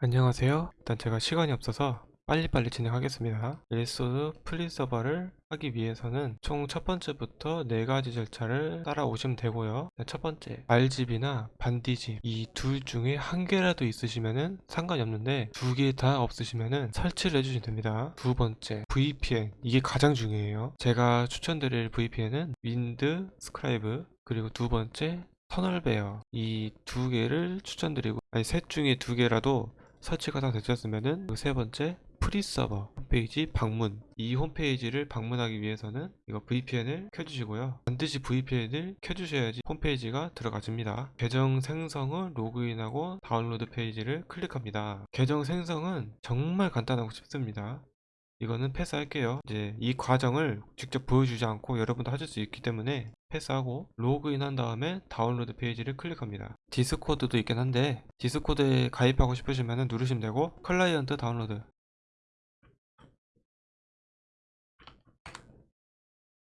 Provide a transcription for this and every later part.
안녕하세요. 일단 제가 시간이 없어서 빨리빨리 진행하겠습니다. 엘소드 free 서버를 하기 위해서는 총 첫 번째부터 네 가지 절차를 따라오시면 되고요. 네, 첫 번째, 알집이나 반디집 이 둘 중에 한 개라도 있으시면은 상관이 없는데 두 개 다 없으시면은 설치를 해주시면 됩니다. 두 번째, VPN 이게 가장 중요해요. 제가 추천드릴 VPN은 Windscribe 그리고 두 번째 TunnelBear 이 두 개를 추천드리고 아니 셋 중에 두 개라도 설치가 다 되셨으면은 그 세 번째 free 서버 홈페이지 방문. 이 홈페이지를 방문하기 위해서는 이거 VPN을 켜주시고요. 반드시 VPN을 켜주셔야지 홈페이지가 들어가집니다. 계정 생성 후 로그인하고 다운로드 페이지를 클릭합니다. 계정 생성은 정말 간단하고 쉽습니다 이거는 패스할게요. 이제 이 과정을 직접 보여주지 않고 여러분도 하실 수 있기 때문에 패스하고 로그인 한 다음에 다운로드 페이지를 클릭합니다. 디스코드도 있긴 한데 디스코드에 가입하고 싶으시면 누르시면 되고 클라이언트 다운로드.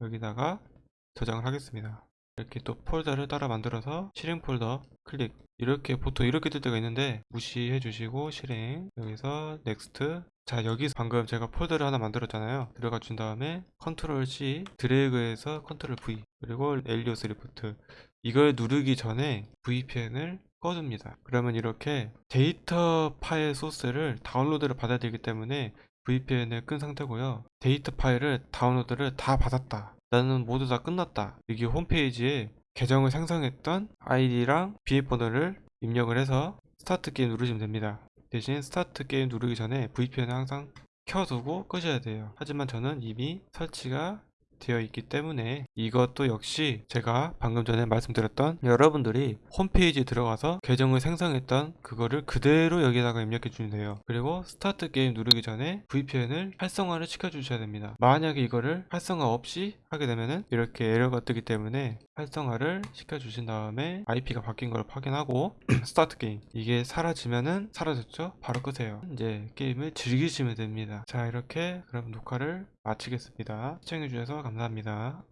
여기다가 저장을 하겠습니다 이렇게 또 폴더를 따로 만들어서 실행 폴더 클릭. 이렇게 보통 이렇게 뜰 때가 있는데 무시해 주시고 실행. 여기서 next 자 여기서 방금 제가 폴더를 하나 만들었잖아요. 들어가 준 다음에 컨트롤 C 드래그해서 컨트롤 V 그리고 엘리오스 리프트. 이걸 누르기 전에 VPN을 꺼줍니다. 그러면 이렇게 데이터 파일 소스를 다운로드를 받아야 되기 때문에 VPN을 끈 상태고요. 데이터 파일을 다운로드를 다 받았다 나는 모두 다 끝났다. 여기 홈페이지에 계정을 생성했던 아이디랑 비밀번호를 입력을 해서 start game 누르시면 됩니다. 대신 start game 누르기 전에 VPN을 항상 켜두고 끄셔야 돼요. 하지만 저는 이미 설치가 되어 있기 때문에 이것도 역시 제가 방금 전에 말씀드렸던 여러분들이 홈페이지에 들어가서 계정을 생성했던 그거를 그대로 여기다가 입력해 주면 돼요. 그리고 start game 누르기 전에 VPN을 활성화를 시켜 주셔야 됩니다. 만약에 이거를 활성화 없이 하게 되면은 이렇게 에러가 뜨기 때문에 활성화를 시켜 주신 다음에 IP가 바뀐 걸 확인하고 start 게임. 이게 사라지면은 사라졌죠? 바로 끄세요. 이제 게임을 즐기시면 됩니다. 자 이렇게 그럼 녹화를 마치겠습니다. 시청해 주셔서 감사합니다